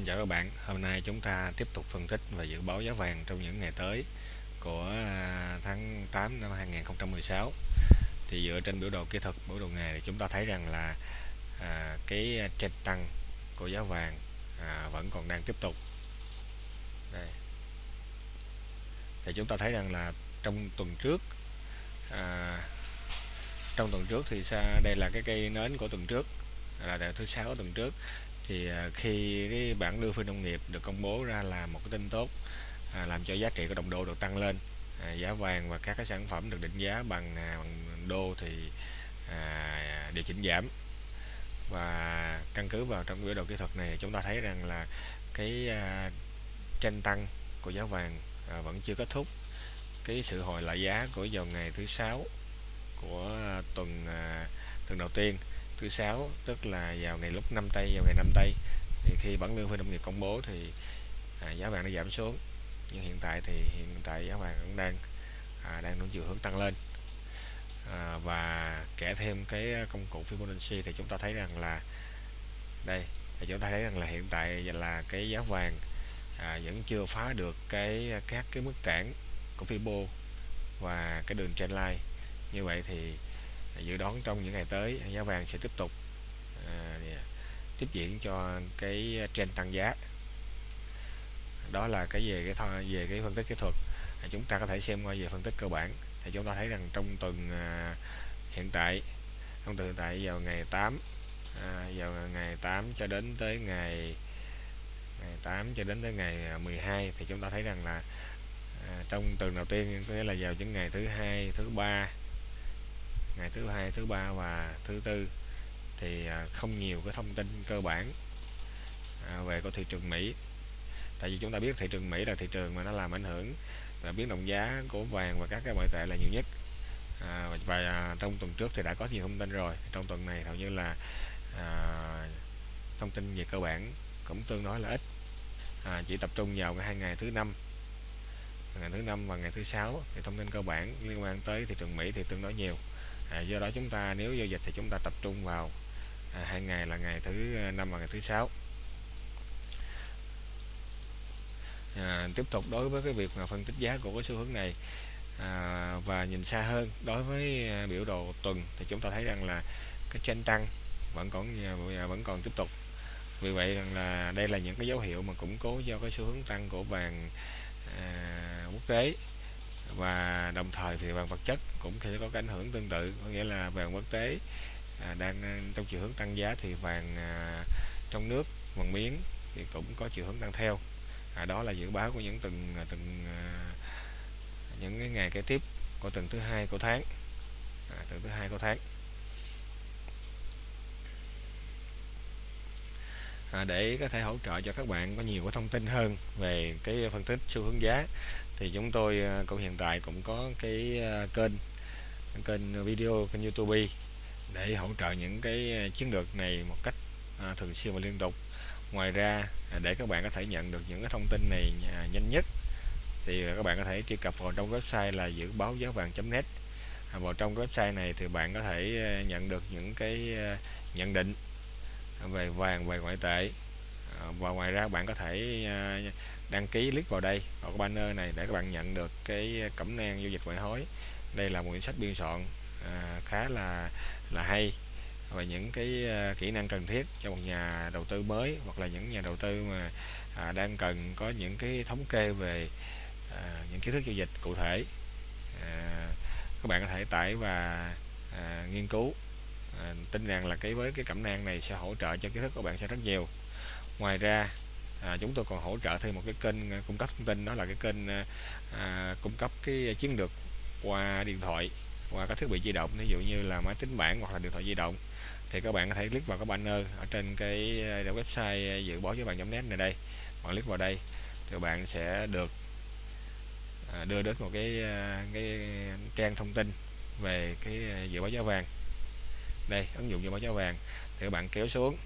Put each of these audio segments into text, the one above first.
xin chào các bạn. Hôm nay chúng ta tiếp tục phân tích và dự báo giá vàng trong những ngày tới của à, tháng 8 năm 2016 thì dựa trên biểu đồ kỹ thuật biểu đồ ngày thì chúng ta thấy rằng là à, cái trend tăng của giá vàng à, vẫn còn đang tiếp tục. Đây. Thì chúng ta thấy rằng là trong tuần trước à, trong tuần trước thì sao đây là cái cây nến của tuần trước là thứ sáu tuần trước. Thì à, khi cái bản đưa phi nông nghiệp được công bố ra là một cái tin tốt à, làm cho giá trị của đồng đô được tăng lên. À, giá vàng và các cái sản phẩm được định giá bằng, à, bằng đô thì à, điều chỉnh giảm. Và căn cứ vào trong biểu đồ kỹ thuật này chúng ta thấy rằng là cái à, tranh tăng của giá vàng à, vẫn chưa kết thúc. Cái sự hồi lại giá của vào ngày thứ sáu của tuần à, tuần đầu tiên thứ sáu tức là vào ngày lúc năm tây vào ngày năm tây thì khi bản lương phi nông nghiệp công bố thì à, giá vàng nó giảm xuống. Nhưng hiện tại thì hiện tại giá vàng cũng đang à, đang chiều hướng tăng lên. À, và kể thêm cái công cụ Fibonacci thì chúng ta thấy rằng là đây thì chúng ta thấy rằng là hiện tại là cái giá vàng à, vẫn chưa phá được cái các cái mức cản của Fibo và cái đường trendline như vậy thì dự đoán trong những ngày tới giá vàng sẽ tiếp tục à, tiếp diễn cho cái trend tăng giá. Đó là cái về cái thôi về cái phân tích kỹ thuật. À, chúng ta có thể xem qua về phân tích cơ bản. Thì chúng ta thấy rằng trong tuần à, hiện tại trong tuần hiện tại vào ngày 8 à, vào ngày 8 cho đến tới ngày ngày 8 cho đến tới ngày à, 12 thì chúng ta thấy rằng là à, trong tuần đầu tiên có nghĩa là vào những ngày thứ hai thứ ba ngày thứ hai thứ ba và thứ tư thì à, không nhiều cái thông tin cơ bản à, về của thị trường Mỹ. Tại vì chúng ta biết thị trường Mỹ là thị trường mà nó làm ảnh hưởng và biến động giá của vàng và các cái ngoại tệ là nhiều nhất. À, và à, trong tuần trước thì đã có nhiều thông tin rồi. Trong tuần này hầu như là à, thông tin về cơ bản cũng tương đối là ít. À, chỉ tập trung vào hai ngày thứ năm ngày thứ năm và ngày thứ sáu thì thông tin cơ bản liên quan tới thị trường Mỹ thì tương đối nhiều à, do đó chúng ta nếu giao dịch thì chúng ta tập trung vào à, hai ngày là ngày thứ à, năm và ngày thứ sáu. À, tiếp tục đối với cái việc mà phân tích giá của cái xu hướng này à, và nhìn xa hơn đối với à, biểu đồ tuần thì chúng ta thấy rằng là cái trend tăng vẫn còn à, vẫn còn tiếp tục. Vì vậy rằng là đây là những cái dấu hiệu mà củng cố do cái xu hướng tăng của vàng à, quốc tế và đồng thời thì vàng vật chất cũng sẽ có cái ảnh hưởng tương tự có nghĩa là vàng quốc tế à, đang à, trong chiều hướng tăng giá thì vàng à, trong nước vàng miếng thì cũng có chiều hướng tăng theo. À, đó là dự báo của những từng à, từng à, những cái ngày kế tiếp của tuần thứ hai của tháng. À, tuần thứ hai của tháng. À, để có thể hỗ trợ cho các bạn có nhiều cái thông tin hơn về cái phân tích xu hướng giá. Thì chúng tôi à, cũng hiện tại cũng có cái à, kênh kênh video kênh YouTube để hỗ trợ những cái chiến lược này một cách à, thường xuyên và liên tục. Ngoài ra à, để các bạn có thể nhận được những cái thông tin này nhanh nhất thì các bạn có thể truy cập vào trong website là dự báo giá vàng.net vào trong website này thì bạn có thể nhận được những cái nhận định về vàng về ngoại tệ. Ờ, và ngoài ra bạn có thể à, đăng ký click vào đây vào cái banner này để các bạn nhận được cái cẩm nang giao dịch ngoại hối. Đây là một quyển sách biên soạn à, khá là là hay và những cái à, kỹ năng cần thiết cho một nhà đầu tư mới hoặc là những nhà đầu tư mà à, đang cần có những cái thống kê về à, những kiến thức giao dịch cụ thể. À, các bạn có thể tải và à, nghiên cứu à, tin rằng là cái với cái cẩm nang này sẽ hỗ trợ cho kiến thức của bạn sẽ rất nhiều. Ngoài ra à, chúng tôi còn hỗ trợ thêm một cái kênh à, cung cấp thông tin đó là cái kênh à, à cung cấp cái chiến lược qua điện thoại qua các thiết bị di động. Ví dụ như là máy tính bảng hoặc là điện thoại di động. Thì các bạn có thể click vào cái banner ở trên cái à, website à, dự báo với bạn net này đây. Bạn click vào đây thì bạn sẽ được à, đưa đến một cái cái trang thông tin về cái dự báo giá vàng đây ứng dụng dự báo giá vàng. Thì các bạn kéo xuống.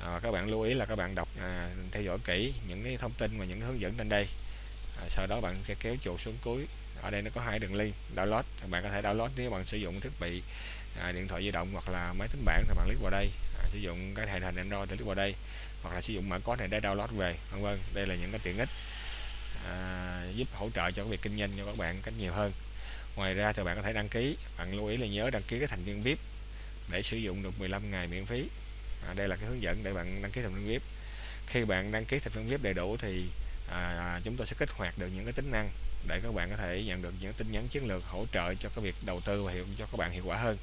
À, các bạn lưu ý là các bạn đọc à, theo dõi kỹ những cái thông tin và những hướng dẫn trên đây. À, sau đó bạn sẽ kéo chuột xuống cuối. Ở đây nó có hai đường link download. Bạn có thể download nếu bạn sử dụng thiết bị à, điện thoại di động hoặc là máy tính bảng thì bạn click vào đây. À, sử dụng cái hệ hình Android thì click vào đây. Hoặc là sử dụng mã code này để download về vân vân. Đây là những cái tiện ích à, giúp hỗ trợ cho việc kinh doanh cho các bạn cách nhiều hơn. Ngoài ra thì bạn có thể đăng ký. Bạn lưu ý là nhớ đăng ký cái thành viên VIP để sử dụng được 15 ngày miễn phí. À, đây là cái hướng dẫn để bạn đăng ký thành viên VIP khi bạn đăng ký thành viên VIP đầy đủ thì à, à, chúng tôi sẽ kích hoạt được những cái tính năng để các bạn có thể nhận được những tin nhắn chiến lược hỗ trợ cho cái việc đầu tư và hiệu cho các bạn hiệu quả hơn.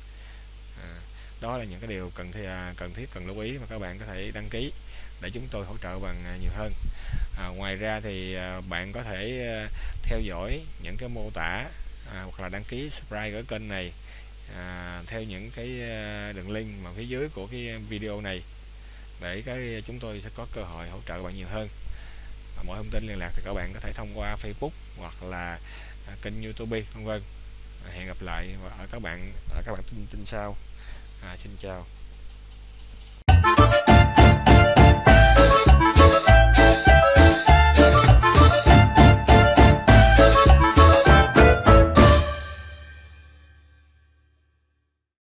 À, đó là những cái điều cần thi, à, cần thiết cần lưu ý mà các bạn có thể đăng ký để chúng tôi hỗ trợ bằng à, nhiều hơn. À, ngoài ra thì bạn có thể theo dõi những cái mô tả à, hoặc là đăng ký subscribe ở kênh này à, theo những cái à, đường link mà phía dưới của cái video này để cái chúng tôi sẽ có cơ hội hỗ trợ bạn nhiều hơn. Và mọi thông tin liên lạc thì các bạn có thể thông qua Facebook hoặc là à, kênh YouTube vân vân. À, hẹn gặp lại ở các bạn ở các bạn tin tin sau. À, xin chào.